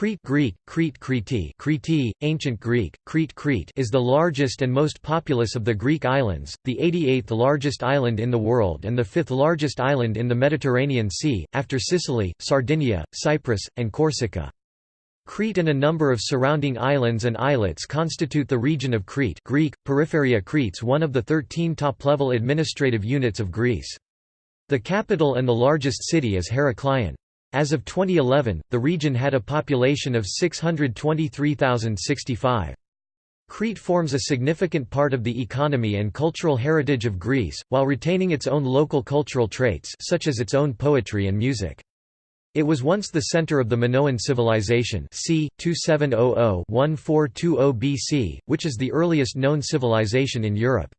Crete Greek, Crete Krete, Krete, Ancient Greek, Crete Crete is the largest and most populous of the Greek islands, the 88th largest island in the world and the fifth largest island in the Mediterranean Sea, after Sicily, Sardinia, Cyprus, and Corsica. Crete and a number of surrounding islands and islets constitute the region of Crete Greek, Peripheria Cretes one of the 13 top-level administrative units of Greece. The capital and the largest city is Heraklion. As of 2011, the region had a population of 623,065. Crete forms a significant part of the economy and cultural heritage of Greece, while retaining its own local cultural traits such as its own poetry and music. It was once the center of the Minoan civilization c. 2700–1420 BC, which is the earliest known civilization in Europe.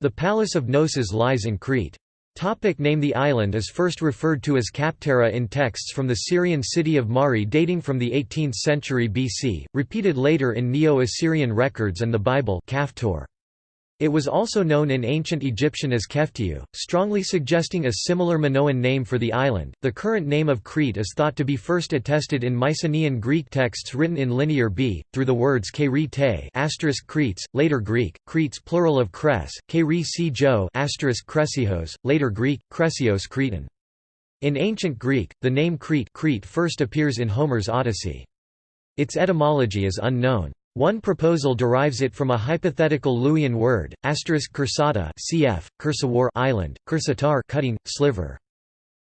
The Palace of Knossos lies in Crete. Topic name The island is first referred to as Kaptera in texts from the Syrian city of Mari dating from the 18th century BC, repeated later in Neo-Assyrian records and the Bible Kaftor. It was also known in ancient Egyptian as Keftiu, strongly suggesting a similar Minoan name for the island. The current name of Crete is thought to be first attested in Mycenaean Greek texts written in Linear B, through the words Kerete asterisk Cretes, later Greek, Cretes plural of Kres, Kere jo asterisk Kresios, later Greek, Kresios Cretan. In ancient Greek, the name Crete, Crete first appears in Homer's Odyssey. Its etymology is unknown. One proposal derives it from a hypothetical Luwian word, asterisk cursata cf. cursawar island, cursatar cutting, sliver.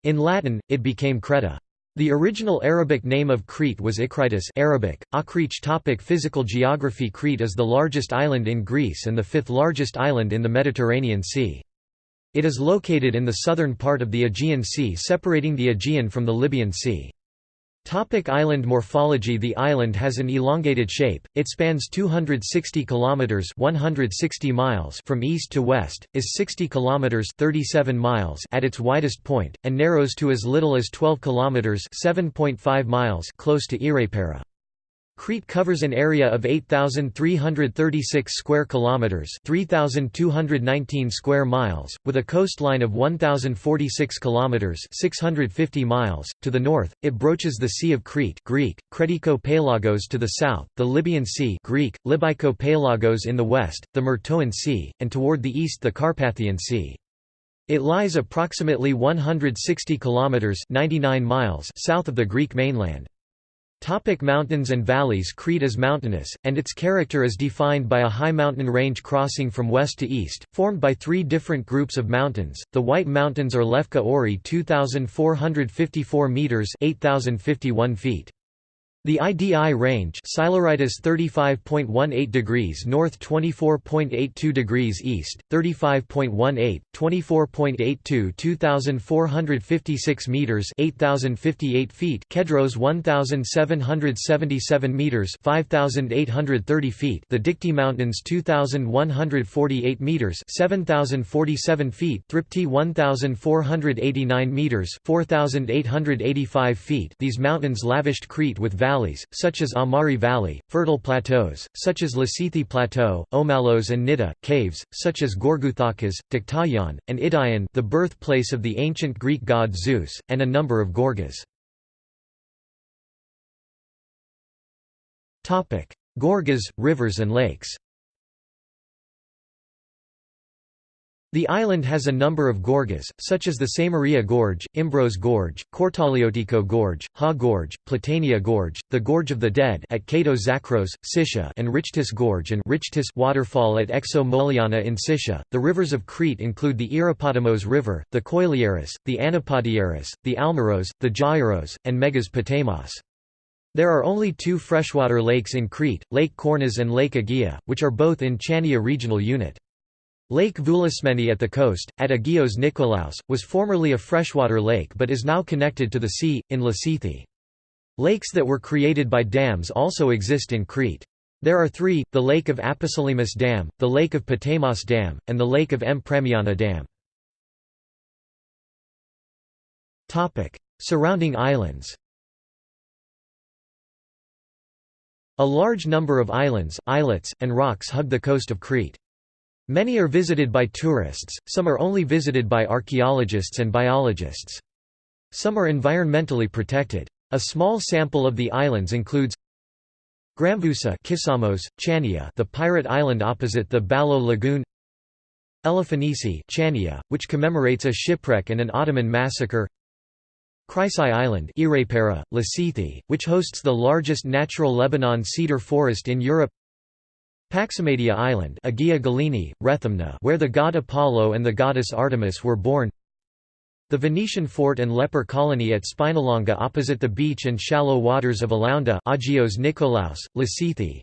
In Latin, it became Creta. The original Arabic name of Crete was Ikritis Arabic, Akrich topic Physical geography Crete is the largest island in Greece and the fifth largest island in the Mediterranean Sea. It is located in the southern part of the Aegean Sea separating the Aegean from the Libyan Sea. Topic island morphology The island has an elongated shape. It spans 260 kilometers, 160 miles from east to west, is 60 kilometers, 37 miles at its widest point and narrows to as little as 12 kilometers, 7.5 miles close to Ierapetra. Crete covers an area of 8336 square kilometers, 3219 square miles, with a coastline of 1046 kilometers, 650 miles. To the north, it broaches the Sea of Crete, Greek, Kretiko Pelagos to the south, the Libyan Sea, Greek, Libyko Pelagos in the west, the Myrtoan Sea, and toward the east the Carpathian Sea. It lies approximately 160 kilometers, 99 miles south of the Greek mainland. Topic mountains and valleys Crete is mountainous, and its character is defined by a high mountain range crossing from west to east, formed by three different groups of mountains. The White Mountains are Lefka Ori 2,454 metres 8,051 feet. The IDI range Psilorytis 35.18 degrees north 24.82 degrees east, 35.18, 24.82 2,456 meters 8,058 feet Kedros 1,777 meters 5,830 feet The Dikti Mountains 2,148 meters 7,047 feet Thripti 1,489 meters 4,885 feet. These mountains lavished Crete with valleys such as Amari Valley, fertile plateaus, such as Lasithi Plateau, Omalos and Nida, caves, such as Gorguthakas, Dictyon, and Idion the birthplace of the ancient Greek god Zeus, and a number of gorgas. Gorgas, rivers and lakes The island has a number of gorges, such as the Samaria Gorge, Imbros Gorge, Kortaliotico Gorge, Ha Gorge, Platania Gorge, the Gorge of the Dead at Kato Zakros, Sitia and Richtis Gorge and Richtis waterfall at Exo Mouliana in Sitia. The rivers of Crete include the Irapotimos River, the Koiliaris, the Anapodiaris, the Almaros, the Jairos, and Megas Potamos. There are only two freshwater lakes in Crete, Lake Kornas and Lake Agia, which are both in Chania regional unit. Lake Voulismeni at the coast, at Agios Nikolaos, was formerly a freshwater lake but is now connected to the sea, in Lasithi. Lakes that were created by dams also exist in Crete. There are three, the Lake of Aposelemis Dam, the Lake of Potamos Dam, and the Lake of M. Premiana Dam. Surrounding islands A large number of islands, islets, and rocks hug the coast of Crete. Many are visited by tourists, some are only visited by archaeologists and biologists. Some are environmentally protected. A small sample of the islands includes Gramvousa Kisamos, Chania the pirate island opposite the Balos Lagoon Elafonisi Chania, which commemorates a shipwreck and an Ottoman massacre Chrysi Island Ierapetra, Lasithi, which hosts the largest natural Lebanon cedar forest in Europe Paximadia Island Agia Galini, Rethymna where the god Apollo and the goddess Artemis were born. The Venetian fort and leper colony at Spinalonga opposite the beach and shallow waters of Elounda Agios Nikolaos, Lasithi,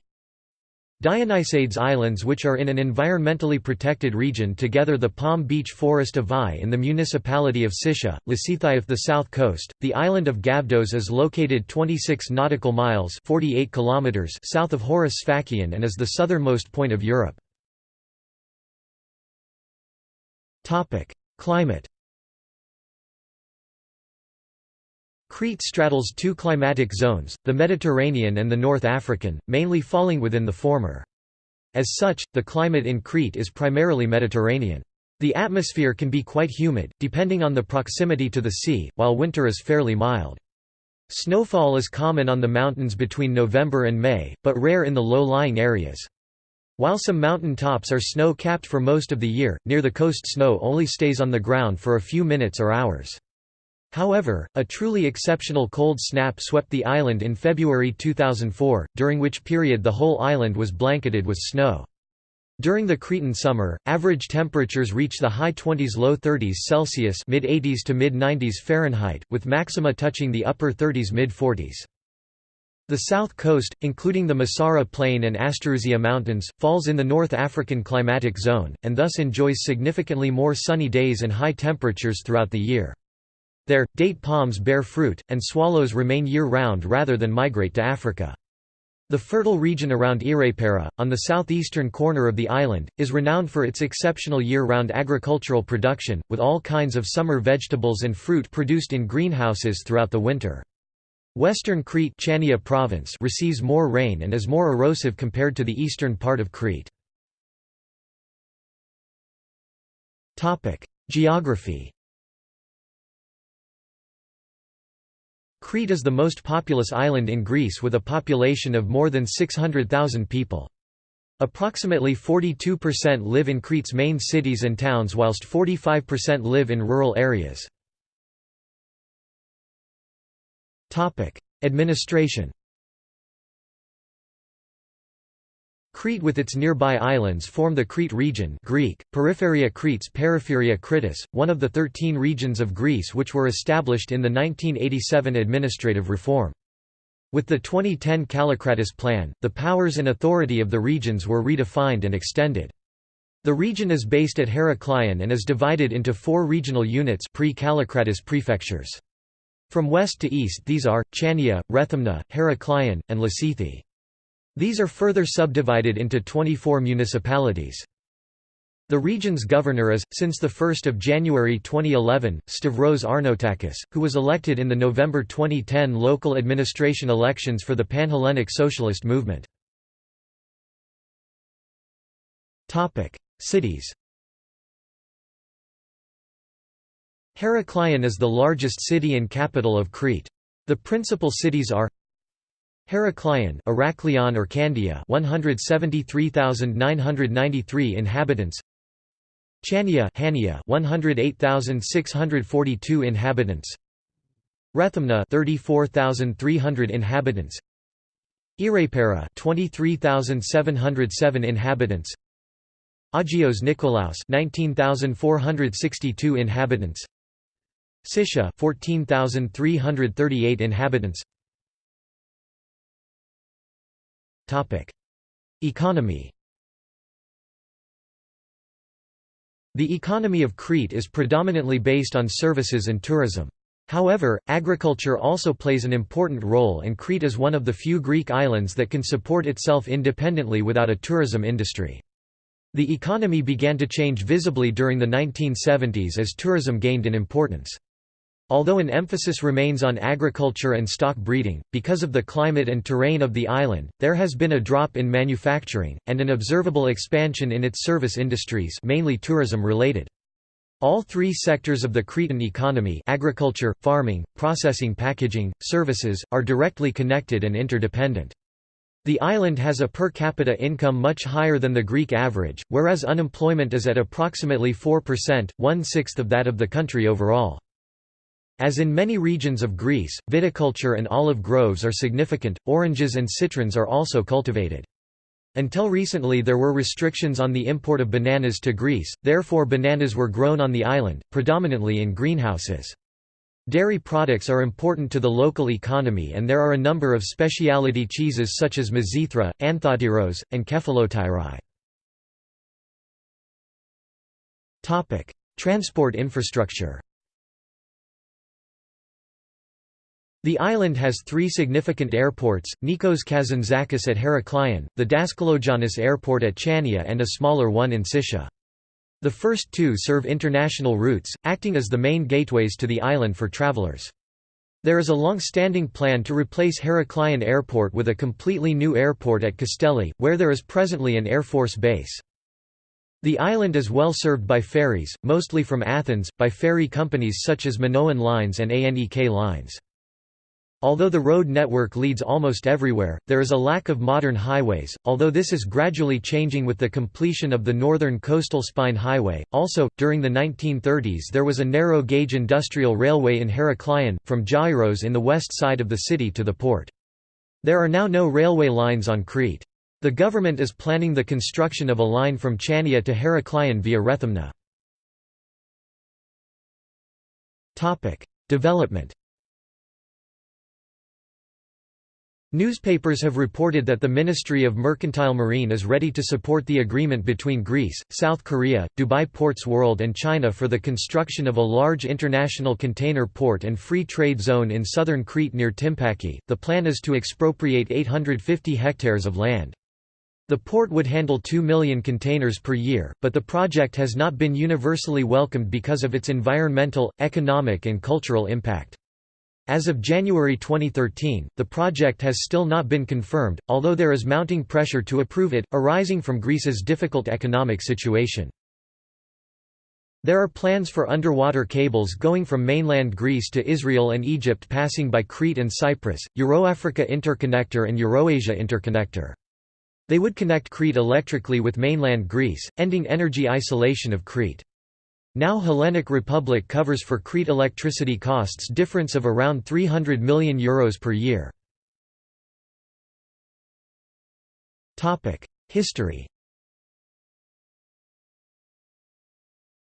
Dionysades Islands which are in an environmentally protected region together the Palm Beach Forest of Vai in the municipality of Sitia, Lasithi the south coast. The island of Gavdos is located 26 nautical miles 48 kilometers south of Horus Sfakion and is the southernmost point of Europe. Climate Crete straddles two climatic zones, the Mediterranean and the North African, mainly falling within the former. As such, the climate in Crete is primarily Mediterranean. The atmosphere can be quite humid, depending on the proximity to the sea, while winter is fairly mild. Snowfall is common on the mountains between November and May, but rare in the low-lying areas. While some mountain tops are snow-capped for most of the year, near the coast snow only stays on the ground for a few minutes or hours. However, a truly exceptional cold snap swept the island in February 2004, during which period the whole island was blanketed with snow. During the Cretan summer, average temperatures reach the high 20s low 30s Celsius mid 80s to mid 90s Fahrenheit, with maxima touching the upper 30s mid 40s. The south coast, including the Messara Plain and Asterousia Mountains, falls in the North African climatic zone, and thus enjoys significantly more sunny days and high temperatures throughout the year. There, date palms bear fruit, and swallows remain year-round rather than migrate to Africa. The fertile region around Ierapetra, on the southeastern corner of the island, is renowned for its exceptional year-round agricultural production, with all kinds of summer vegetables and fruit produced in greenhouses throughout the winter. Western Crete Chania province receives more rain and is more erosive compared to the eastern part of Crete. Geography Crete is the most populous island in Greece with a population of more than 600,000 people. Approximately 42% live in Crete's main cities and towns whilst 45% live in rural areas. Administration Crete with its nearby islands form the Crete region Greek, Peripheria Cretes Peripheria Kritis, one of the thirteen regions of Greece which were established in the 1987 administrative reform. With the 2010 Kallikratis plan, the powers and authority of the regions were redefined and extended. The region is based at Heraklion and is divided into four regional units pre-Kallikratis prefectures. From west to east these are, Chania, Rethymna, Heraklion, and Lasithi. These are further subdivided into 24 municipalities. The region's governor is, since 1 January 2011, Stavros Arnaoutakis, who was elected in the November 2010 local administration elections for the Panhellenic Socialist Movement. Cities Heraklion is the largest city and capital of Crete. The principal cities are Heraklion Heraklion or Candia 173,993 inhabitants. Chania Hania 108,642 inhabitants. Rethymna 34,300 inhabitants. Ierapetra 23,707 inhabitants. Agios Nikolaos 19,462 inhabitants. Sitia 14,338 inhabitants Economy The economy of Crete is predominantly based on services and tourism. However, agriculture also plays an important role and Crete is one of the few Greek islands that can support itself independently without a tourism industry. The economy began to change visibly during the 1970s as tourism gained in importance. Although an emphasis remains on agriculture and stock breeding, because of the climate and terrain of the island, there has been a drop in manufacturing, and an observable expansion in its service industries mainly tourism-related. All three sectors of the Cretan economy agriculture, farming, processing packaging, services, are directly connected and interdependent. The island has a per capita income much higher than the Greek average, whereas unemployment is at approximately 4%, one-sixth of that of the country overall. As in many regions of Greece, viticulture and olive groves are significant, oranges and citrons are also cultivated. Until recently there were restrictions on the import of bananas to Greece, therefore bananas were grown on the island, predominantly in greenhouses. Dairy products are important to the local economy and there are a number of specialty cheeses such as Mizithra, Anthotyros, and Kefalotyri. Transport infrastructure The island has three significant airports, Nikos Kazantzakis at Heraklion, the Daskalogiannis Airport at Chania and a smaller one in Sitia. The first two serve international routes, acting as the main gateways to the island for travelers. There is a long-standing plan to replace Heraklion Airport with a completely new airport at Castelli, where there is presently an Air Force base. The island is well served by ferries, mostly from Athens, by ferry companies such as Minoan Lines and ANEK Lines. Although the road network leads almost everywhere, there is a lack of modern highways, although this is gradually changing with the completion of the Northern Coastal Spine Highway. Also, during the 1930s there was a narrow gauge industrial railway in Heraklion, from Gyros in the west side of the city to the port. There are now no railway lines on Crete. The government is planning the construction of a line from Chania to Heraklion via Rethymna. Development Newspapers have reported that the Ministry of Mercantile Marine is ready to support the agreement between Greece, South Korea, Dubai Ports World and China for the construction of a large international container port and free trade zone in southern Crete near Tympaki. The plan is to expropriate 850 hectares of land. The port would handle 2 million containers per year, but the project has not been universally welcomed because of its environmental, economic and cultural impact. As of January 2013, the project has still not been confirmed, although there is mounting pressure to approve it, arising from Greece's difficult economic situation. There are plans for underwater cables going from mainland Greece to Israel and Egypt passing by Crete and Cyprus, Euroafrica Interconnector and Eurasia Interconnector. They would connect Crete electrically with mainland Greece, ending energy isolation of Crete. Now Hellenic Republic covers for Crete electricity costs difference of around €300 million Euros per year. History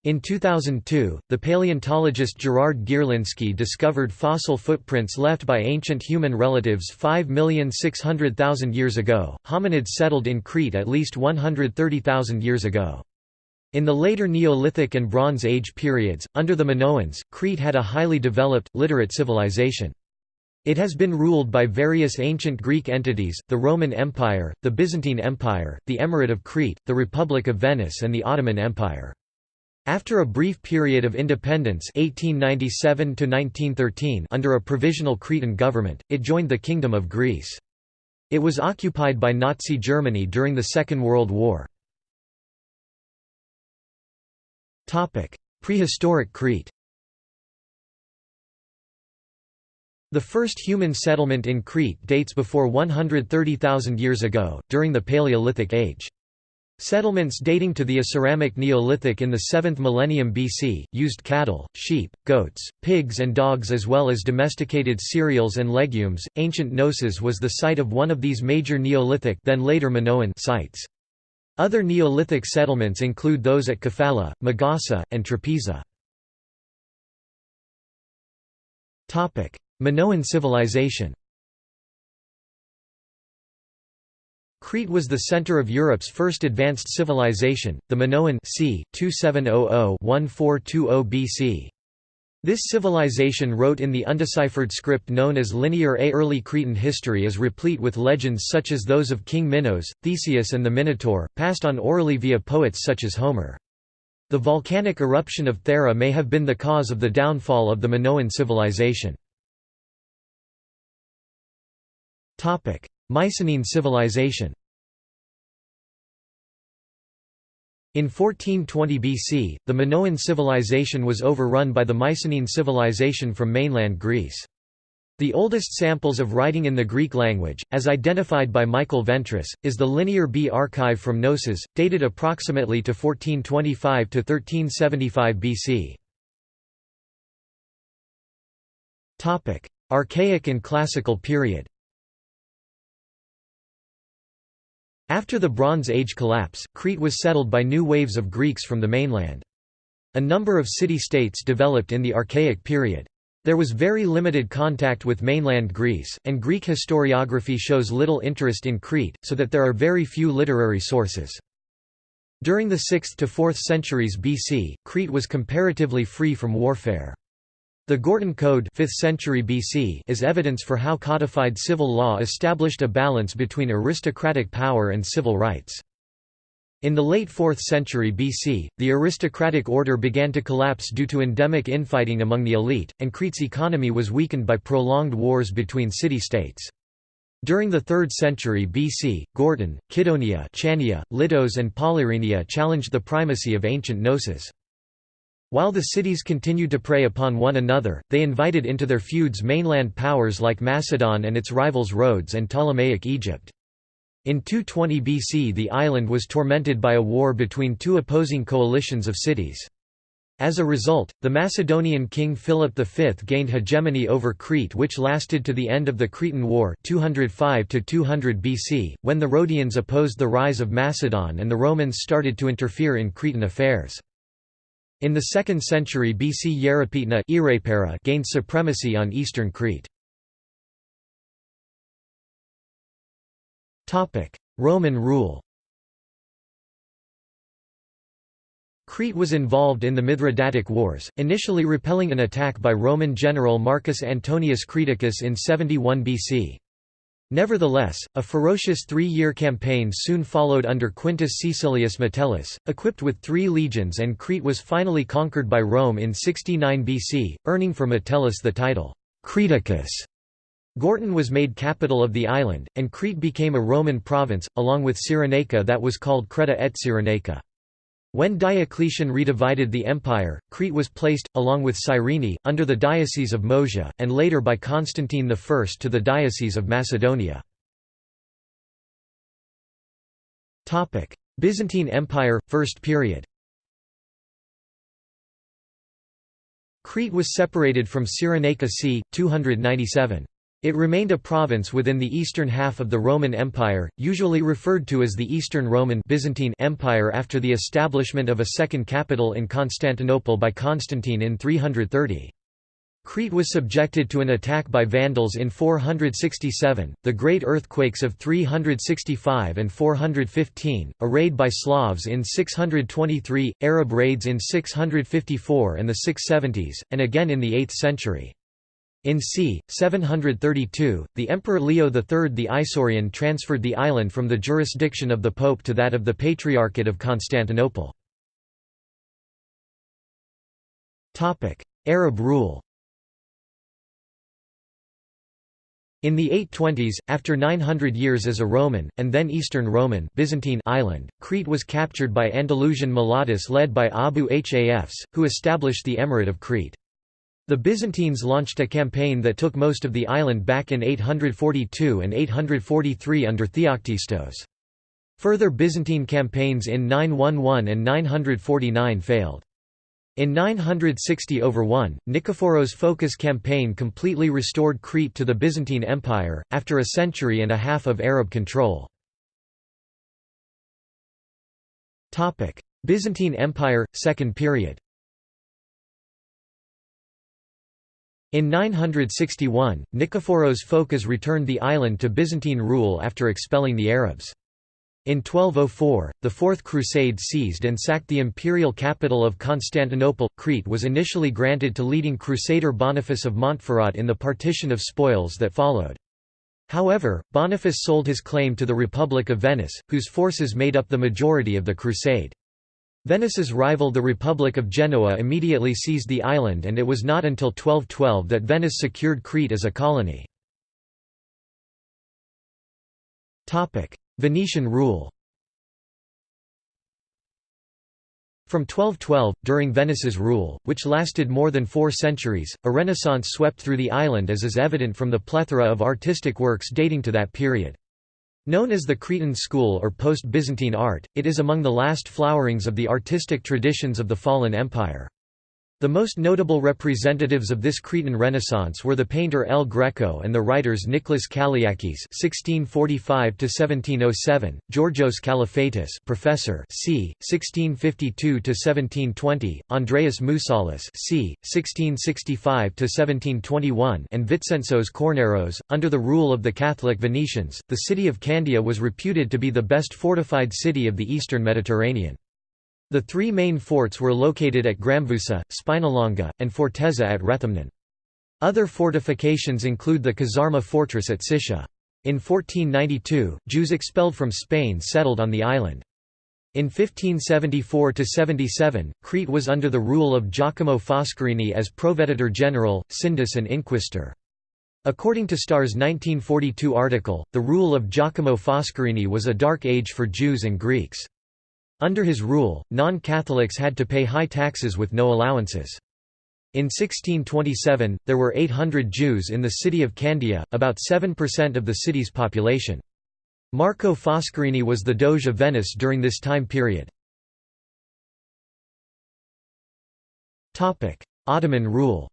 In 2002, the paleontologist Gerard Gierlinski discovered fossil footprints left by ancient human relatives 5,600,000 years ago. Hominids settled in Crete at least 130,000 years ago. In the later Neolithic and Bronze Age periods, under the Minoans, Crete had a highly developed, literate civilization. It has been ruled by various ancient Greek entities, the Roman Empire, the Byzantine Empire, the Emirate of Crete, the Republic of Venice and the Ottoman Empire. After a brief period of independence 1897 under a provisional Cretan government, it joined the Kingdom of Greece. It was occupied by Nazi Germany during the Second World War. Prehistoric Crete The first human settlement in Crete dates before 130,000 years ago, during the Paleolithic Age. Settlements dating to the Aceramic Neolithic in the 7th millennium BC, used cattle, sheep, goats, pigs and dogs as well as domesticated cereals and legumes. Ancient Knossos was the site of one of these major Neolithic then later Minoan sites. Other Neolithic settlements include those at Kefala, Magasa, and Trapeza. Minoan civilization Crete was the center of Europe's first advanced civilization, the Minoan c. 2700–1420 BC. This civilization wrote in the undeciphered script known as Linear A. Early Cretan history is replete with legends such as those of King Minos, Theseus and the Minotaur, passed on orally via poets such as Homer. The volcanic eruption of Thera may have been the cause of the downfall of the Minoan civilization. Mycenaean civilization In 1420 BC, the Minoan civilization was overrun by the Mycenaean civilization from mainland Greece. The oldest samples of writing in the Greek language, as identified by Michael Ventris, is the Linear B archive from Knossos, dated approximately to 1425 to 1375 BC. Topic: Archaic and Classical period After the Bronze Age collapse, Crete was settled by new waves of Greeks from the mainland. A number of city-states developed in the Archaic period. There was very limited contact with mainland Greece, and Greek historiography shows little interest in Crete, so that there are very few literary sources. During the 6th to 4th centuries BC, Crete was comparatively free from warfare. The Gortyn Code 5th century BC is evidence for how codified civil law established a balance between aristocratic power and civil rights. In the late 4th century BC, the aristocratic order began to collapse due to endemic infighting among the elite, and Crete's economy was weakened by prolonged wars between city-states. During the 3rd century BC, Gortyn, Kydonia Chania, Litos and Polyrrhenia challenged the primacy of ancient Knossos. While the cities continued to prey upon one another, they invited into their feuds mainland powers like Macedon and its rivals Rhodes and Ptolemaic Egypt. In 220 BC the island was tormented by a war between two opposing coalitions of cities. As a result, the Macedonian king Philip V gained hegemony over Crete which lasted to the end of the Cretan War 205 200 BC, when the Rhodians opposed the rise of Macedon and the Romans started to interfere in Cretan affairs. In the 2nd century BC Hierapytna gained supremacy on eastern Crete. Roman rule Crete was involved in the Mithridatic Wars, initially repelling an attack by Roman general Marcus Antonius Creticus in 71 BC. Nevertheless, a ferocious three-year campaign soon followed under Quintus Caecilius Metellus, equipped with three legions and Crete was finally conquered by Rome in 69 BC, earning for Metellus the title, Creticus. Gortyn was made capital of the island, and Crete became a Roman province, along with Cyrenaica that was called Creta et Cyrenaica. When Diocletian redivided the empire, Crete was placed, along with Cyrene, under the Diocese of Moesia, and later by Constantine I to the Diocese of Macedonia. Byzantine Empire, First Period Crete was separated from Cyrenaica c. 297. It remained a province within the eastern half of the Roman Empire, usually referred to as the Eastern Roman Byzantine Empire after the establishment of a second capital in Constantinople by Constantine in 330. Crete was subjected to an attack by Vandals in 467, the great earthquakes of 365 and 415, a raid by Slavs in 623, Arab raids in 654 and the 670s, and again in the 8th century. In c. 732, the Emperor Leo III the Isaurian transferred the island from the jurisdiction of the Pope to that of the Patriarchate of Constantinople. Arab rule In the 820s, after 900 years as a Roman, and then Eastern Roman Byzantine island, Crete was captured by Andalusian Muwallads led by Abu Hafs, who established the Emirate of Crete. The Byzantines launched a campaign that took most of the island back in 842 and 843 under Theoctistos. Further Byzantine campaigns in 911 and 949 failed. In 960 over 1, Nikephoros Phocas campaign completely restored Crete to the Byzantine Empire, after a century and a half of Arab control. Byzantine Empire, Second Period In 961, Nikephoros Phocas returned the island to Byzantine rule after expelling the Arabs. In 1204, the Fourth Crusade seized and sacked the imperial capital of Constantinople. Crete was initially granted to leading crusader Boniface of Montferrat in the partition of spoils that followed. However, Boniface sold his claim to the Republic of Venice, whose forces made up the majority of the crusade. Venice's rival the Republic of Genoa immediately seized the island and it was not until 1212 that Venice secured Crete as a colony. Venetian rule From 1212, during Venice's rule, which lasted more than four centuries, a renaissance swept through the island as is evident from the plethora of artistic works dating to that period. Known as the Cretan school or post-Byzantine art, it is among the last flowerings of the artistic traditions of the fallen empire. The most notable representatives of this Cretan Renaissance were the painter El Greco and the writers Nicholas Kaliakis (1645–1707), Georgios Kalafatis, professor, c. 1652–1720, Andreas Moussalis, c. 1665–1721, and Vitsentzos Kornaros. Under the rule of the Catholic Venetians, the city of Candia was reputed to be the best fortified city of the eastern Mediterranean. The three main forts were located at Gramvousa, Spinalonga, and Forteza at Rethymnon. Other fortifications include the Kazarma fortress at Sitia. In 1492, Jews expelled from Spain settled on the island. In 1574–77, Crete was under the rule of Giacomo Foscarini as Proveditor General, Sindus and Inquisitor. According to Starr's 1942 article, the rule of Giacomo Foscarini was a dark age for Jews and Greeks. Under his rule, non-Catholics had to pay high taxes with no allowances. In 1627, there were 800 Jews in the city of Candia, about 7% of the city's population. Marco Foscarini was the Doge of Venice during this time period. Ottoman rule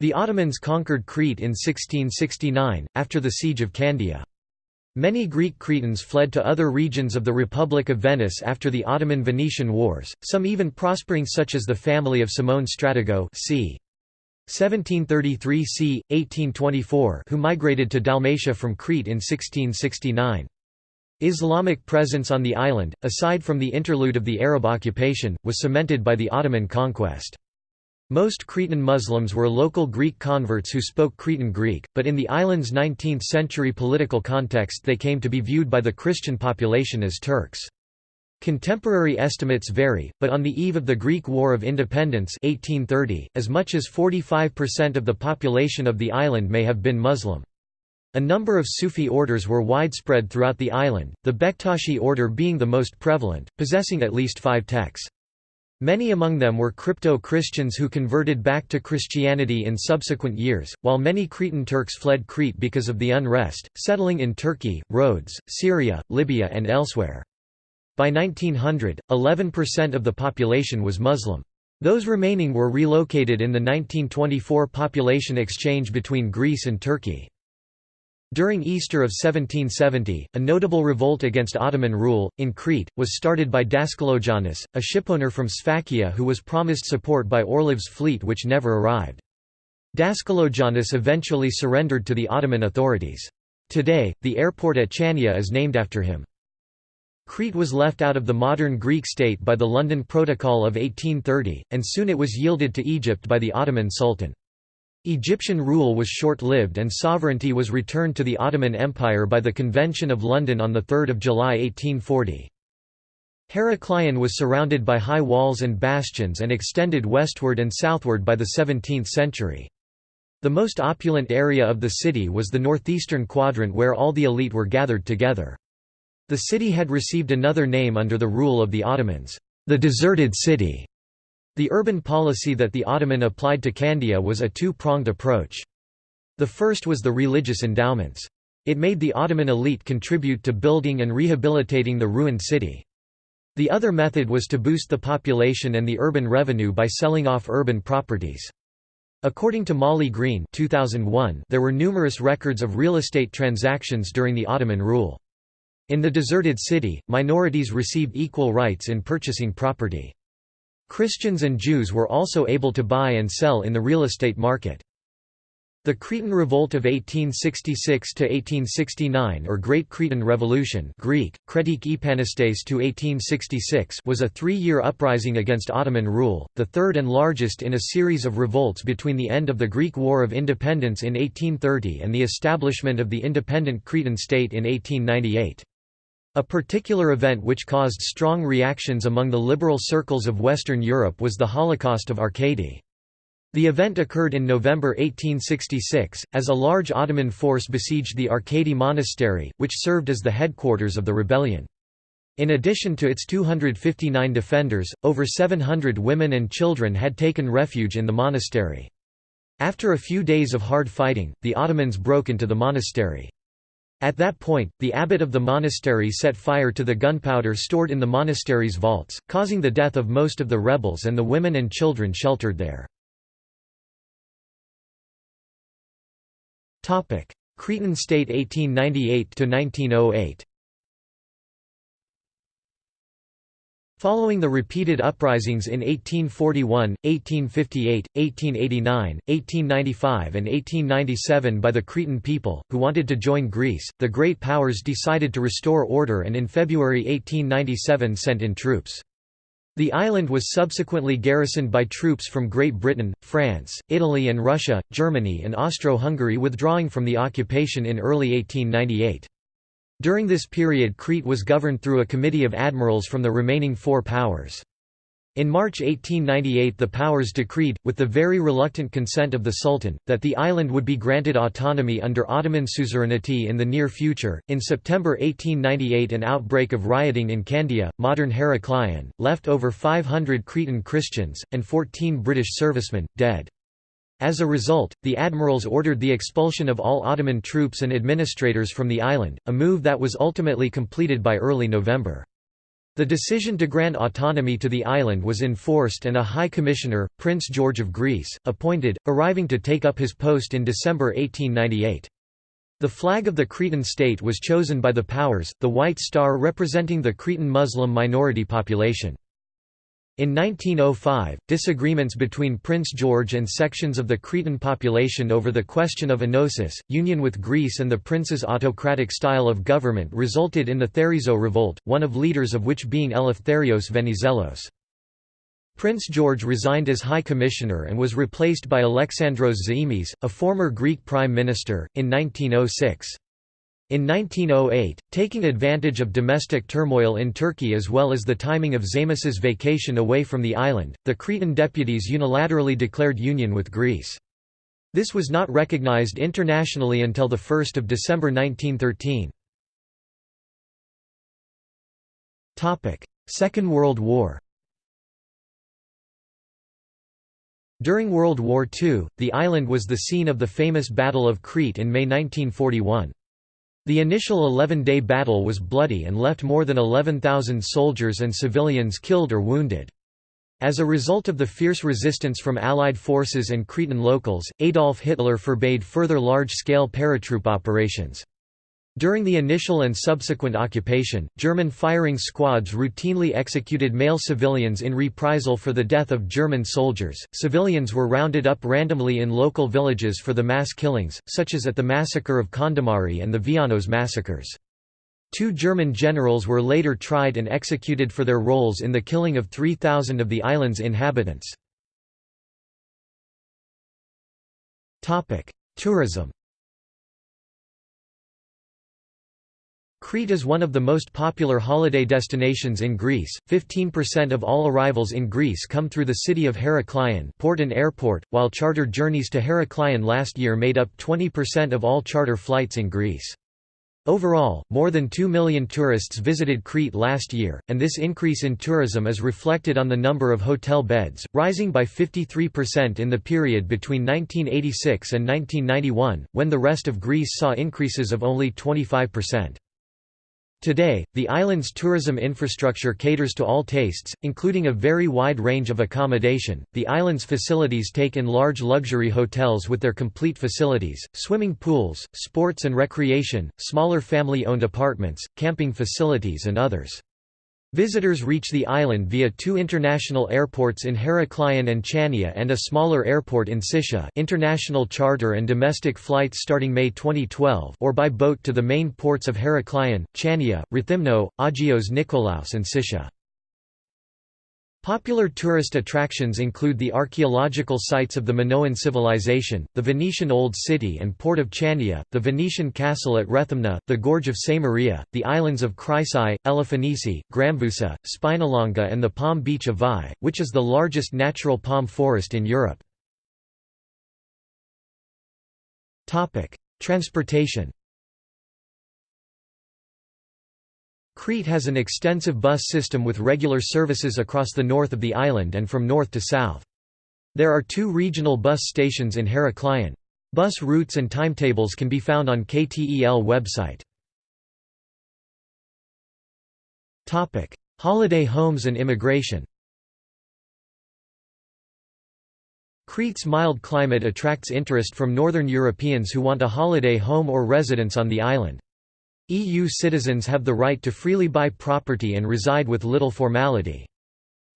The Ottomans conquered Crete in 1669, after the Siege of Candia. Many Greek Cretans fled to other regions of the Republic of Venice after the Ottoman-Venetian Wars, some even prospering such as the family of Simone Stratigo c. 1733 c. 1824 who migrated to Dalmatia from Crete in 1669. Islamic presence on the island, aside from the interlude of the Arab occupation, was cemented by the Ottoman conquest. Most Cretan Muslims were local Greek converts who spoke Cretan Greek, but in the island's 19th-century political context they came to be viewed by the Christian population as Turks. Contemporary estimates vary, but on the eve of the Greek War of Independence 1830, as much as 45% of the population of the island may have been Muslim. A number of Sufi orders were widespread throughout the island, the Bektashi order being the most prevalent, possessing at least five tekkes. Many among them were crypto-Christians who converted back to Christianity in subsequent years, while many Cretan Turks fled Crete because of the unrest, settling in Turkey, Rhodes, Syria, Libya and elsewhere. By 1900, 11% of the population was Muslim. Those remaining were relocated in the 1924 population exchange between Greece and Turkey. During Easter of 1770, a notable revolt against Ottoman rule, in Crete, was started by Daskalogiannis, a shipowner from Sfakia who was promised support by Orlov's fleet which never arrived. Daskalogiannis eventually surrendered to the Ottoman authorities. Today, the airport at Chania is named after him. Crete was left out of the modern Greek state by the London Protocol of 1830, and soon it was yielded to Egypt by the Ottoman Sultan. Egyptian rule was short-lived and sovereignty was returned to the Ottoman Empire by the Convention of London on 3 July 1840. Heraklion was surrounded by high walls and bastions and extended westward and southward by the 17th century. The most opulent area of the city was the northeastern quadrant where all the elite were gathered together. The city had received another name under the rule of the Ottomans, the deserted city, the urban policy that the Ottoman applied to Candia was a two-pronged approach. The first was the religious endowments. It made the Ottoman elite contribute to building and rehabilitating the ruined city. The other method was to boost the population and the urban revenue by selling off urban properties. According to Molly Green 2001, there were numerous records of real estate transactions during the Ottoman rule. In the deserted city, minorities received equal rights in purchasing property. Christians and Jews were also able to buy and sell in the real estate market. The Cretan Revolt of 1866–1869 or Great Cretan Revolution Greek, Kretik Epanistes to 1866 was a three-year uprising against Ottoman rule, the third and largest in a series of revolts between the end of the Greek War of Independence in 1830 and the establishment of the independent Cretan state in 1898. A particular event which caused strong reactions among the liberal circles of Western Europe was the Holocaust of Arkadi. The event occurred in November 1866, as a large Ottoman force besieged the Arkadi Monastery, which served as the headquarters of the rebellion. In addition to its 259 defenders, over 700 women and children had taken refuge in the monastery. After a few days of hard fighting, the Ottomans broke into the monastery. At that point, the abbot of the monastery set fire to the gunpowder stored in the monastery's vaults, causing the death of most of the rebels and the women and children sheltered there. Cretan state 1898–1908 Following the repeated uprisings in 1841, 1858, 1889, 1895 and 1897 by the Cretan people, who wanted to join Greece, the Great Powers decided to restore order and in February 1897 sent in troops. The island was subsequently garrisoned by troops from Great Britain, France, Italy and Russia, Germany and Austro-Hungary withdrawing from the occupation in early 1898. During this period Crete was governed through a committee of admirals from the remaining four powers. In March 1898 the powers decreed, with the very reluctant consent of the Sultan, that the island would be granted autonomy under Ottoman suzerainty in the near future. In September 1898 an outbreak of rioting in Candia, modern Heraklion, left over 500 Cretan Christians, and 14 British servicemen, dead. As a result, the admirals ordered the expulsion of all Ottoman troops and administrators from the island, a move that was ultimately completed by early November. The decision to grant autonomy to the island was enforced and a High Commissioner, Prince George of Greece, appointed, arriving to take up his post in December 1898. The flag of the Cretan state was chosen by the powers, the White Star representing the Cretan Muslim minority population. In 1905, disagreements between Prince George and sections of the Cretan population over the question of enosis, union with Greece and the prince's autocratic style of government resulted in the Therizo revolt, one of leaders of which being Eleftherios Venizelos. Prince George resigned as High Commissioner and was replaced by Alexandros Zaimis, a former Greek Prime Minister, in 1906. In 1908, taking advantage of domestic turmoil in Turkey as well as the timing of Zaimis's vacation away from the island, the Cretan deputies unilaterally declared union with Greece. This was not recognized internationally until 1 December 1913. Second World War During World War II, the island was the scene of the famous Battle of Crete in May 1941. The initial 11-day battle was bloody and left more than 11,000 soldiers and civilians killed or wounded. As a result of the fierce resistance from Allied forces and Cretan locals, Adolf Hitler forbade further large-scale paratroop operations. During the initial and subsequent occupation, German firing squads routinely executed male civilians in reprisal for the death of German soldiers. Civilians were rounded up randomly in local villages for the mass killings, such as at the massacre of Kondomari and the Vianos massacres. Two German generals were later tried and executed for their roles in the killing of 3,000 of the island's inhabitants. Tourism Crete is one of the most popular holiday destinations in Greece. 15% of all arrivals in Greece come through the city of Heraklion, port and airport, while charter journeys to Heraklion last year made up 20% of all charter flights in Greece. Overall, more than 2 million tourists visited Crete last year, and this increase in tourism is reflected on the number of hotel beds, rising by 53% in the period between 1986 and 1991, when the rest of Greece saw increases of only 25%. Today, the island's tourism infrastructure caters to all tastes, including a very wide range of accommodation. The island's facilities take in large luxury hotels with their complete facilities, swimming pools, sports and recreation, smaller family owned apartments, camping facilities, and others. Visitors reach the island via two international airports in Heraklion and Chania and a smaller airport in Sitia international charter and domestic flights starting May 2012 or by boat to the main ports of Heraklion, Chania, Rethymno, Agios Nikolaos and Sitia. Popular tourist attractions include the archaeological sites of the Minoan civilization, the Venetian Old City and port of Chania, the Venetian castle at Rethymna, the Gorge of Maria, the islands of Chrysi, Elafonisi, Gramvousa, Spinalonga and the palm beach of Vai, which is the largest natural palm forest in Europe. Transportation Crete has an extensive bus system with regular services across the north of the island and from north to south. There are two regional bus stations in Heraklion. Bus routes and timetables can be found on KTEL website. Holiday homes and immigration Crete's mild climate attracts interest from northern Europeans who want a holiday home or residence on the island. EU citizens have the right to freely buy property and reside with little formality.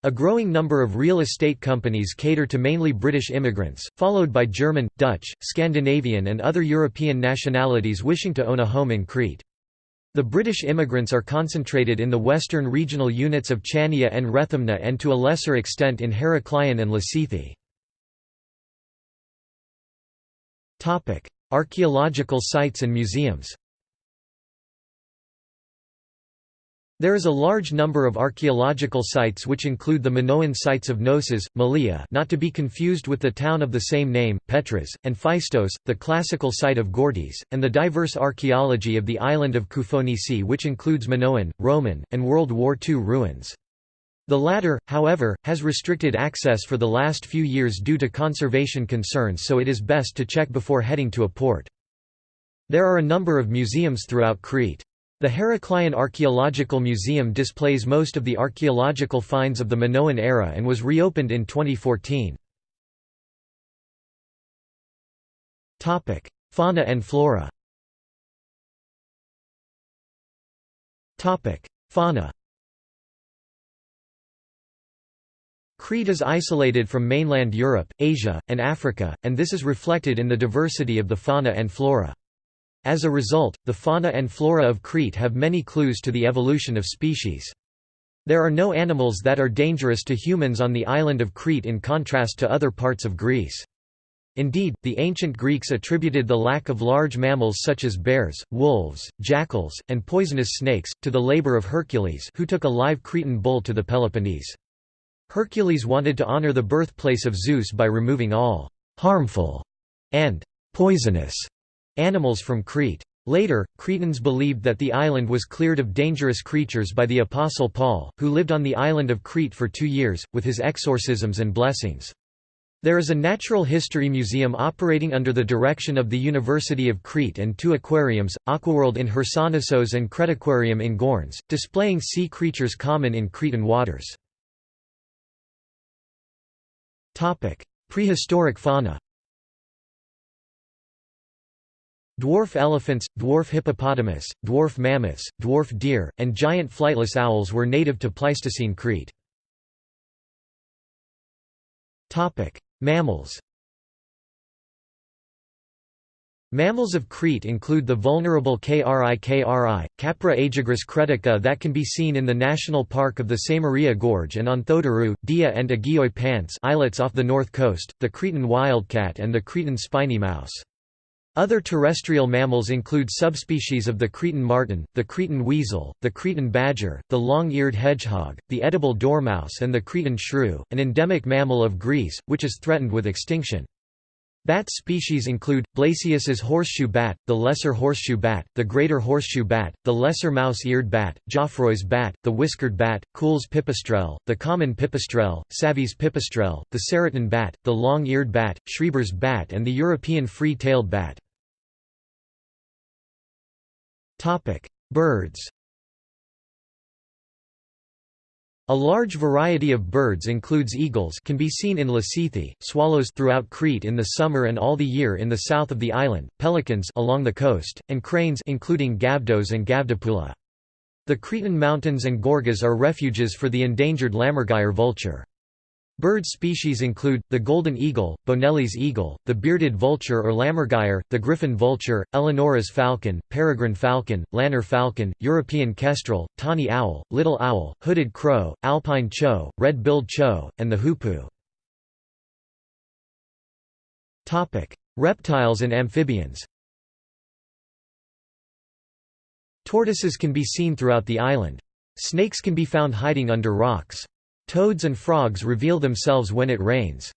A growing number of real estate companies cater to mainly British immigrants, followed by German, Dutch, Scandinavian and other European nationalities wishing to own a home in Crete. The British immigrants are concentrated in the western regional units of Chania and Rethymna and to a lesser extent in Heraklion and Lasithi. Archaeological sites and museums There is a large number of archaeological sites which include the Minoan sites of Knossos, Malia not to be confused with the town of the same name, Petras, and Phaistos, the classical site of Gortys, and the diverse archaeology of the island of Koufonisi which includes Minoan, Roman, and World War II ruins. The latter, however, has restricted access for the last few years due to conservation concerns so it is best to check before heading to a port. There are a number of museums throughout Crete. The Heraklion Archaeological Museum displays most of the archaeological finds of the Minoan era and was reopened in 2014. Topic: Fauna and flora Topic: Fauna Crete is isolated from mainland Europe, Asia, and Africa, and this is reflected in the diversity of the fauna and flora. As a result, the fauna and flora of Crete have many clues to the evolution of species. There are no animals that are dangerous to humans on the island of Crete in contrast to other parts of Greece. Indeed, the ancient Greeks attributed the lack of large mammals such as bears, wolves, jackals, and poisonous snakes, to the labor of Hercules who took a live Cretan bull to the Peloponnese. Hercules wanted to honor the birthplace of Zeus by removing all «harmful» and «poisonous» Animals from Crete. Later, Cretans believed that the island was cleared of dangerous creatures by the Apostle Paul, who lived on the island of Crete for two years, with his exorcisms and blessings. There is a natural history museum operating under the direction of the University of Crete and two aquariums, Aquaworld in Chersonissos and Cretaquarium in Gornes, displaying sea creatures common in Cretan waters. Prehistoric fauna Dwarf elephants, dwarf hippopotamus, dwarf mammoths, dwarf deer, and giant flightless owls were native to Pleistocene Crete. Mammals Mammals of Crete include the vulnerable KRI-KRI, Capra aegagrus cretica that can be seen in the National Park of the Samaria Gorge and on Thodorou, Dia and Agioi Pantes islets off the north coast, the Cretan wildcat and the Cretan spiny mouse. Other terrestrial mammals include subspecies of the Cretan marten, the Cretan weasel, the Cretan badger, the long-eared hedgehog, the edible dormouse and the Cretan shrew, an endemic mammal of Greece, which is threatened with extinction. Bat species include, Blasius's horseshoe bat, the lesser horseshoe bat, the greater horseshoe bat, the lesser mouse-eared bat, Geoffroy's bat, the whiskered bat, Kuhl's pipistrelle, the common pipistrelle, Savi's pipistrelle, the Saracen bat, the long-eared bat, Schreber's bat and the European free-tailed bat. Birds A large variety of birds includes eagles can be seen in Lasithi, swallows throughout Crete in the summer and all the year in the south of the island, pelicans along the coast, and cranes including gavdos and gavdopula. The Cretan mountains and gorges are refuges for the endangered lammergeier vulture. Bird species include, the golden eagle, Bonelli's eagle, the bearded vulture or lammergeier, the griffon vulture, Eleonora's falcon, peregrine falcon, lanner falcon, European kestrel, tawny owl, little owl, hooded crow, alpine chough, red-billed chough, and the hoopoe. Reptiles and amphibians Tortoises can be seen throughout the island. Snakes can be found hiding under rocks. Toads and frogs reveal themselves when it rains.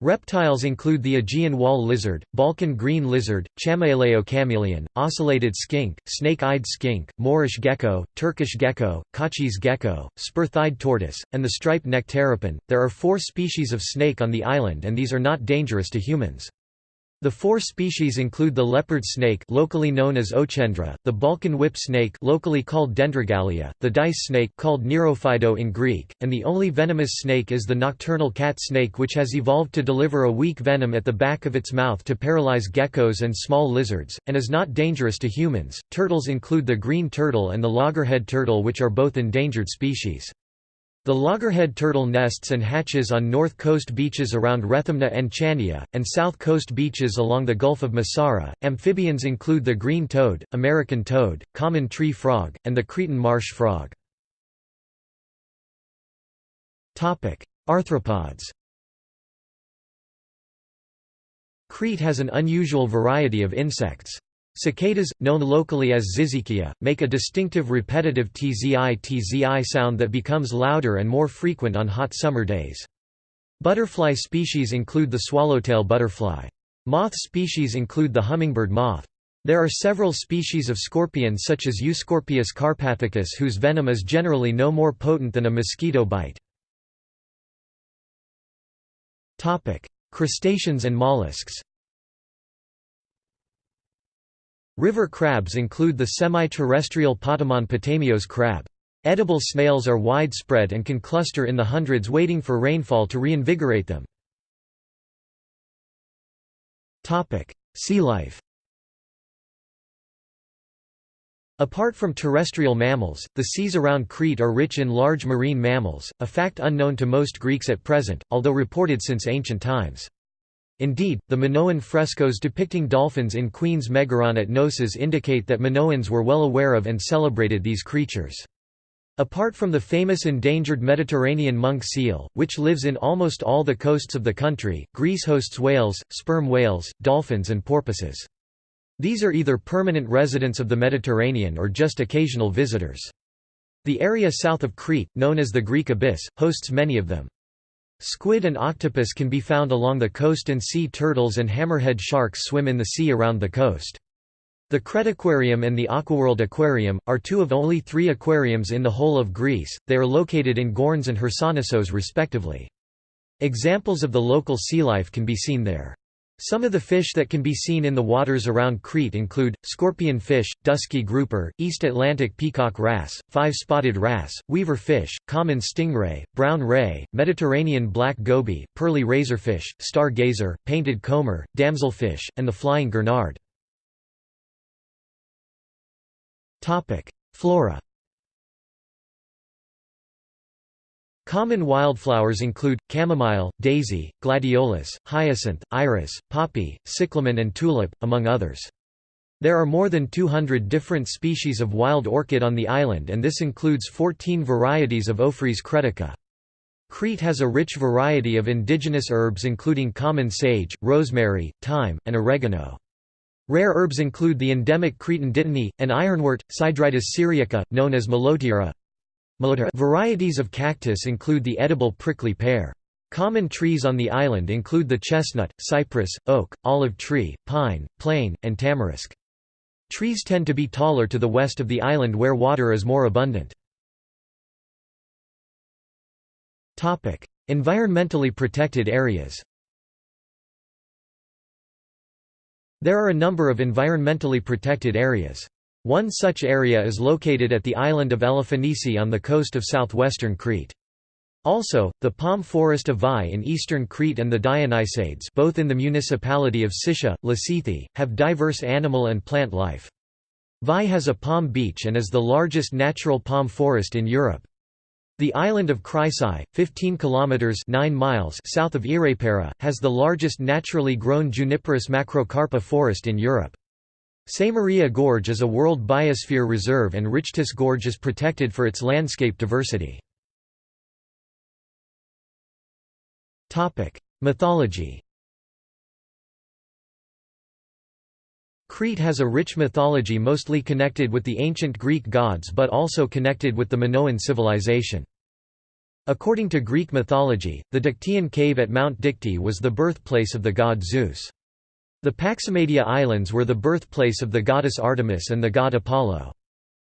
Reptiles include the Aegean wall lizard, Balkan green lizard, Chamaeleo chamaeleon, ocellated skink, snake-eyed skink, Moorish gecko, Turkish gecko, Kotschy's gecko, spur-thighed tortoise, and the striped-necked terrapin. There are four species of snake on the island and these are not dangerous to humans. The four species include the leopard snake locally known as Ochendra, the Balkan whip snake locally called Dendrogallia, the dice snake called Nerofido in Greek, and the only venomous snake is the nocturnal cat snake which has evolved to deliver a weak venom at the back of its mouth to paralyze geckos and small lizards, and is not dangerous to humans. Turtles include the green turtle and the loggerhead turtle which are both endangered species. The loggerhead turtle nests and hatches on north coast beaches around Rethymna and Chania, and south coast beaches along the Gulf of Messara. Amphibians include the green toad, American toad, common tree frog, and the Cretan marsh frog. Arthropods Crete has an unusual variety of insects. Cicadas, known locally as Zizikia, make a distinctive repetitive tzI-tzI sound that becomes louder and more frequent on hot summer days. Butterfly species include the swallowtail butterfly. Moth species include the hummingbird moth. There are several species of scorpion such as Euscorpius carpathicus whose venom is generally no more potent than a mosquito bite. Crustaceans and mollusks River crabs include the semi-terrestrial Potamon potamios crab. Edible snails are widespread and can cluster in the hundreds waiting for rainfall to reinvigorate them. Sea life Apart from terrestrial mammals, the seas around Crete are rich in large marine mammals, a fact unknown to most Greeks at present, although reported since ancient times. Indeed, the Minoan frescoes depicting dolphins in Queen's Megaron at Knossos indicate that Minoans were well aware of and celebrated these creatures. Apart from the famous endangered Mediterranean monk seal, which lives in almost all the coasts of the country, Greece hosts whales, sperm whales, dolphins and porpoises. These are either permanent residents of the Mediterranean or just occasional visitors. The area south of Crete, known as the Greek Abyss, hosts many of them. Squid and octopus can be found along the coast and sea turtles and hammerhead sharks swim in the sea around the coast. The Cretaquarium and the Aquaworld Aquarium, are two of only three aquariums in the whole of Greece, they are located in Gornes and Chersonissos respectively. Examples of the local sea life can be seen there. Some of the fish that can be seen in the waters around Crete include, scorpion fish, dusky grouper, East Atlantic peacock wrasse, five-spotted wrasse, weaver fish, common stingray, brown ray, Mediterranean black goby, pearly razorfish, stargazer, painted comber, damselfish, and the flying gurnard. Flora Common wildflowers include, chamomile, daisy, gladiolus, hyacinth, iris, poppy, cyclamen and tulip, among others. There are more than 200 different species of wild orchid on the island and this includes 14 varieties of Ophrys cretica. Crete has a rich variety of indigenous herbs including common sage, rosemary, thyme, and oregano. Rare herbs include the endemic Cretan dittany, an ironwort, Sideritis syriaca, known as Malotira, Varieties of cactus include the edible prickly pear. Common trees on the island include the chestnut, cypress, oak, olive tree, pine, plane, and tamarisk. Trees tend to be taller to the west of the island where water is more abundant. Environmentally protected areas There are a number of environmentally protected areas. One such area is located at the island of Elafonisi on the coast of southwestern Crete. Also, the palm forest of Vai in eastern Crete and the Dionysades both in the municipality of Sitia, Lasithi, have diverse animal and plant life. Vai has a palm beach and is the largest natural palm forest in Europe. The island of Chrysi, 15 kilometers 9 miles south of Ierapetra, has the largest naturally grown juniperus macrocarpa forest in Europe. Maria Gorge is a World Biosphere Reserve and Richtis Gorge is protected for its landscape diversity. Mythology Crete has a rich mythology mostly connected with the ancient Greek gods but also connected with the Minoan civilization. According to Greek mythology, the Dictaean cave at Mount Dicte was the birthplace of the god Zeus. The Paximadia Islands were the birthplace of the goddess Artemis and the god Apollo.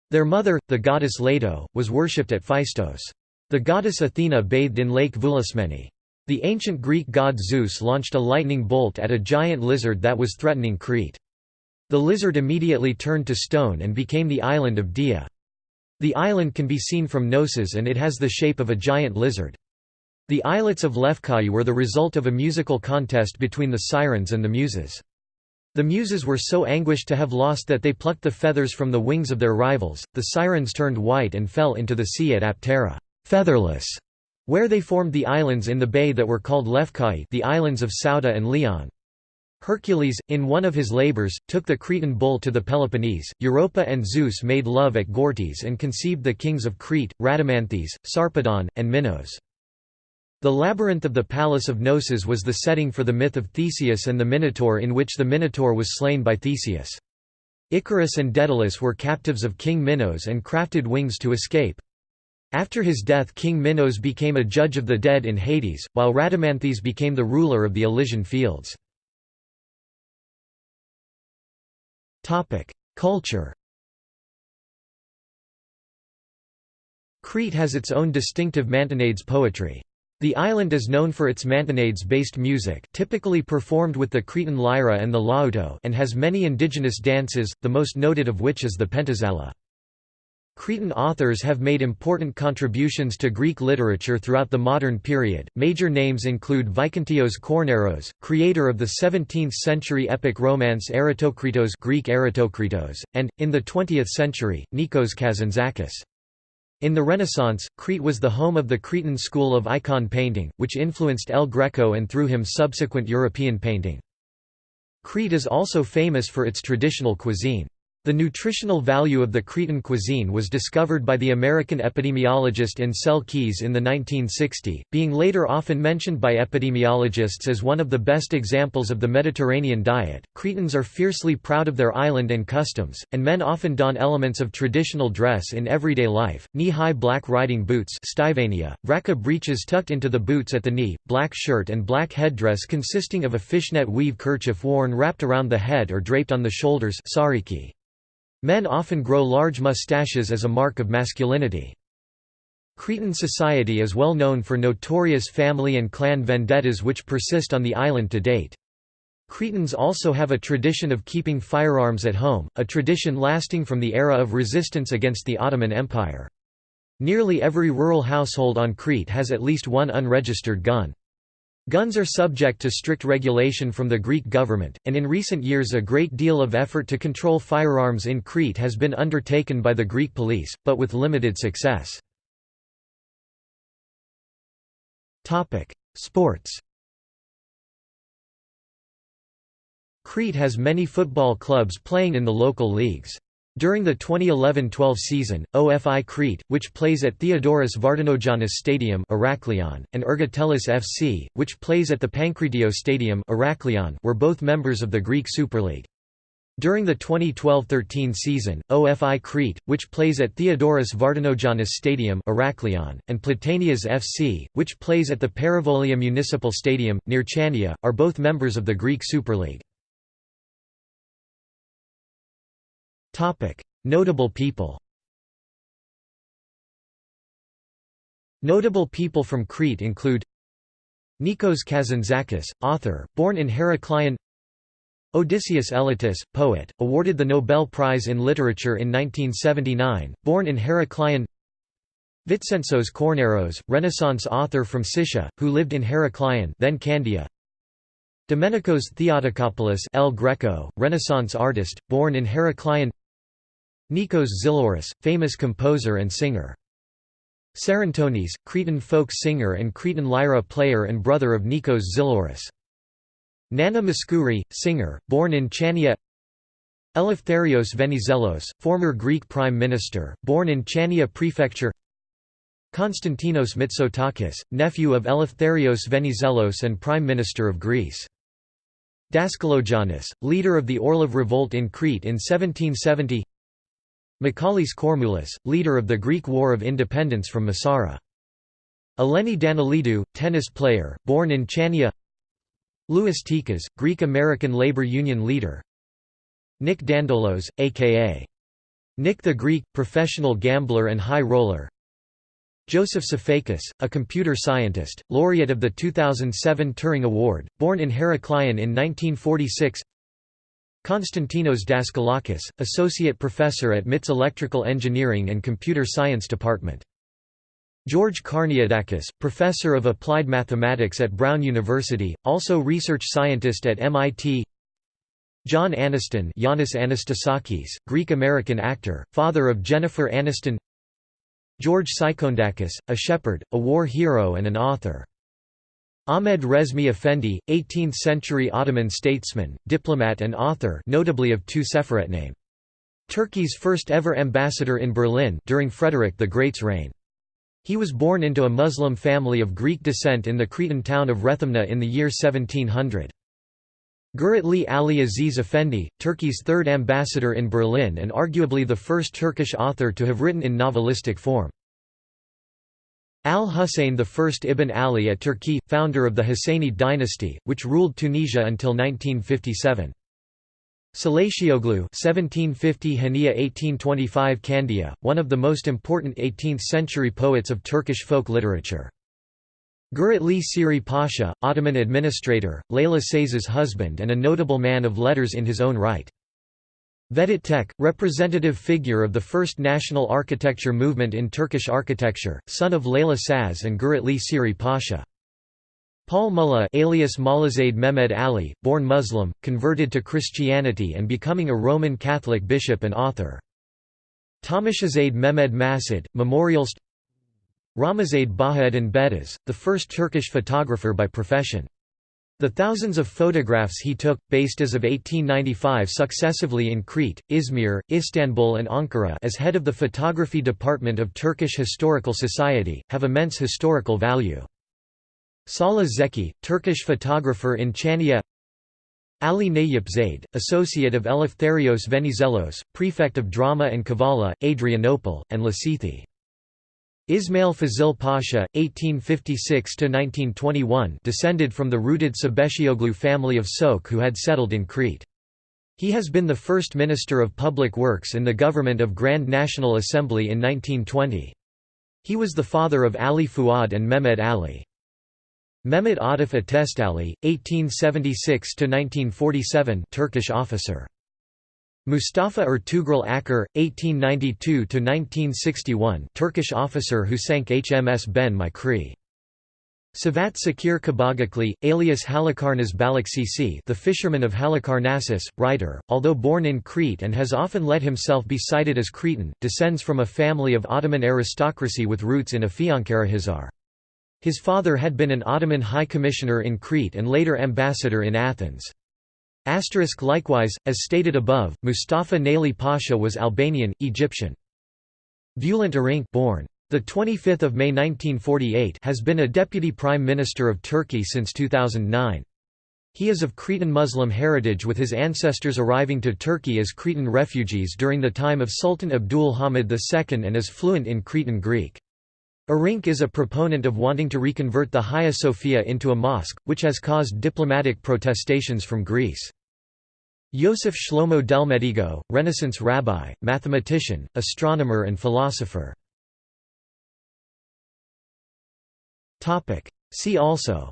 Their mother, the goddess Leto, was worshipped at Phaistos. The goddess Athena bathed in Lake Voulismeni. The ancient Greek god Zeus launched a lightning bolt at a giant lizard that was threatening Crete. The lizard immediately turned to stone and became the island of Dia. The island can be seen from Knossos and it has the shape of a giant lizard. The islets of Lefkai were the result of a musical contest between the sirens and the muses. The muses were so anguished to have lost that they plucked the feathers from the wings of their rivals, the sirens turned white and fell into the sea at Aptera featherless", where they formed the islands in the bay that were called Lefkai the islands of Souda and Leon. Hercules, in one of his labors, took the Cretan bull to the Peloponnese. Europa and Zeus made love at Gortys and conceived the kings of Crete, Rhadamanthys, Sarpedon, and Minos. The labyrinth of the palace of Knossos was the setting for the myth of Theseus and the Minotaur in which the Minotaur was slain by Theseus. Icarus and Daedalus were captives of King Minos and crafted wings to escape. After his death King Minos became a judge of the dead in Hades, while Rhadamanthys became the ruler of the Elysian fields. Culture Crete has its own distinctive mantinades poetry. The island is known for its mantinades-based music typically performed with the Cretan lyra and the laouto and has many indigenous dances, the most noted of which is the pentozali. Cretan authors have made important contributions to Greek literature throughout the modern period. Major names include Vitsentzos Kornaros, creator of the 17th-century epic romance Erotokritos (Greek Erotokritos), and in the 20th century, Nikos Kazantzakis. In the Renaissance, Crete was the home of the Cretan school of icon painting, which influenced El Greco and through him subsequent European painting. Crete is also famous for its traditional cuisine. The nutritional value of the Cretan cuisine was discovered by the American epidemiologist Ancel Keys in the 1960s, being later often mentioned by epidemiologists as one of the best examples of the Mediterranean diet. Cretans are fiercely proud of their island and customs, and men often don elements of traditional dress in everyday life: knee-high black riding boots, vraka breeches tucked into the boots at the knee, black shirt and black headdress consisting of a fishnet weave kerchief worn wrapped around the head or draped on the shoulders, sariki. Men often grow large mustaches as a mark of masculinity. Cretan society is well known for notorious family and clan vendettas which persist on the island to date. Cretans also have a tradition of keeping firearms at home, a tradition lasting from the era of resistance against the Ottoman Empire. Nearly every rural household on Crete has at least one unregistered gun. Guns are subject to strict regulation from the Greek government, and in recent years a great deal of effort to control firearms in Crete has been undertaken by the Greek police, but with limited success. Sports Crete has many football clubs playing in the local leagues. During the 2011-12 season, OFI Crete, which plays at Theodoros Vardinogiannis Stadium and Ergotelis FC, which plays at the Pankratio Stadium were both members of the Greek Super League. During the 2012-13 season, OFI Crete, which plays at Theodoros Vardinogiannis Stadium and Platanias FC, which plays at the Perivolia Municipal Stadium, near Chania, are both members of the Greek Super League. Notable people. Notable people from Crete include Nikos Kazantzakis, author, born in Heraklion Odysseus Elytis, poet, awarded the Nobel Prize in Literature in 1979, born in Heraklion Vitsentzos Kornaros, Renaissance author from Sitia, who lived in Heraklion then Candia. Domenicos Theotokopoulos El Greco, Renaissance artist, born in Heraklion Nikos Xylouris, famous composer and singer. Psarantonis, Cretan folk singer and Cretan lyra player and brother of Nikos Xylouris. Nana Mouskouri, singer, born in Chania Eleftherios Venizelos, former Greek prime minister, born in Chania prefecture Konstantinos Mitsotakis, nephew of Eleftherios Venizelos and prime minister of Greece. Daskalogiannis, leader of the Orlov revolt in Crete in 1770 Makalis Kormoulis, leader of the Greek War of Independence from Messara. Eleni Daniilidou, tennis player, born in Chania Louis Tikas, Greek-American labor union leader Nick Dandolos, a.k.a. Nick the Greek, professional gambler and high roller Joseph Sifakis, a computer scientist, laureate of the 2007 Turing Award, born in Heraklion in 1946 Konstantinos Daskalakis, associate professor at MIT's Electrical Engineering and Computer Science Department. George Karniadakis, professor of applied mathematics at Brown University, also research scientist at MIT John Aniston Giannis Anastasakis, Greek-American actor, father of Jennifer Aniston George Psychoundakis, a shepherd, a war hero and an author. Ahmed Resmi Effendi, 18th-century Ottoman statesman, diplomat and author notably of two Seferet name. Turkey's first ever ambassador in Berlin during Frederick the Great's reign. He was born into a Muslim family of Greek descent in the Cretan town of Rethymna in the year 1700. Giritli Ali Aziz Effendi, Turkey's third ambassador in Berlin and arguably the first Turkish author to have written in novelistic form. Al-Husayn I Ibn Ali at Turkey, founder of the Husayni dynasty, which ruled Tunisia until 1957. Salathioglu 1750 Hania 1825 Candia, one of the most important 18th-century poets of Turkish folk literature. Giritli Siri Pasha, Ottoman administrator, Leyla Saz's husband and a notable man of letters in his own right. Vedat Tek, representative figure of the first national architecture movement in Turkish architecture, son of Leyla Saz and Giritli Siri Pasha. Paul Mullah alias Mollazade Mehmed Ali, born Muslim, converted to Christianity and becoming a Roman Catholic bishop and author. Tamashazade Mehmed Masud, memorialist Ramazade Bahaeddin Bedaz, the first Turkish photographer by profession. The thousands of photographs he took, based as of 1895 successively in Crete, Izmir, Istanbul and Ankara as head of the photography department of Turkish Historical Society, have immense historical value. Salah Zeki, Turkish photographer in Chania Ali Nayip Zaid, associate of Eleftherios Venizelos, prefect of drama and Kavala, Adrianople, and Lasithi. Ismail Fazil Pasha, 1856–1921 descended from the rooted Sabeshioglu family of Sok who had settled in Crete. He has been the first Minister of Public Works in the government of Grand National Assembly in 1920. He was the father of Ali Fuad and Mehmed Ali. Mehmet Atif Atestali, 1876–1947 Turkish officer. Mustafa Ertugrul Akar, 1892–1961 Turkish officer who sank HMS Ben-my-Chree. Savat Sakir Kabagakli, alias Halikarnas Balıkçısı the fisherman of Halikarnassus, writer, although born in Crete and has often let himself be cited as Cretan, descends from a family of Ottoman aristocracy with roots in Afyonkarahisar. His father had been an Ottoman High Commissioner in Crete and later ambassador in Athens. Asterisk likewise, as stated above, Mustafa Naili Pasha was Albanian, Egyptian. Bülent Arınç born. The 25th of May 1948 has been a deputy prime minister of Turkey since 2009. He is of Cretan Muslim heritage with his ancestors arriving to Turkey as Cretan refugees during the time of Sultan Abdul Hamid II and is fluent in Cretan Greek. Arınç is a proponent of wanting to reconvert the Hagia Sophia into a mosque, which has caused diplomatic protestations from Greece. Yosef Shlomo Delmedigo, Renaissance rabbi, mathematician, astronomer and philosopher. See also.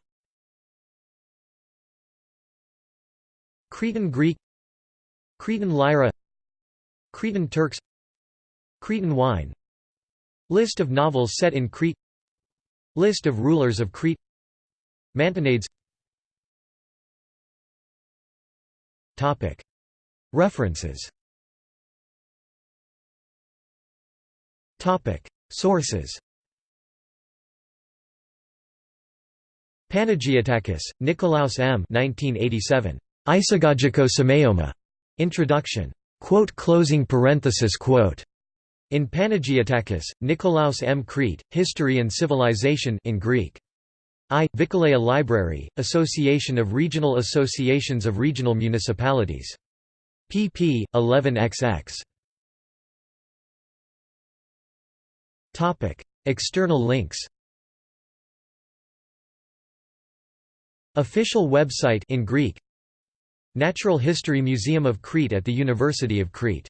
Cretan Greek. Cretan Lyra. Cretan Turks. Cretan wine List of novels set in Crete List of rulers of Crete Mantinades References Sources Panagiotakis, Nikolaos M. 1987. Isagogiko Semeioma. Introduction. Quote closing parenthesis quote. In Panagiotakis, Nikolaos M. Crete, History and Civilization in Greek. I. Vikelaia Library, Association of Regional Associations of Regional Municipalities. pp. 11xx. External links Official website in Greek Natural History Museum of Crete at the University of Crete.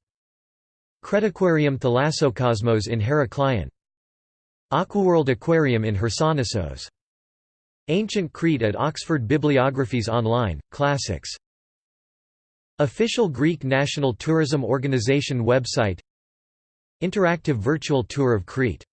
Cretaquarium Thalassokosmos in Heraklion. Aquaworld Aquarium in Chersonissos. Ancient Crete at Oxford Bibliographies Online, Classics. Official Greek National Tourism Organization website Interactive virtual tour of Crete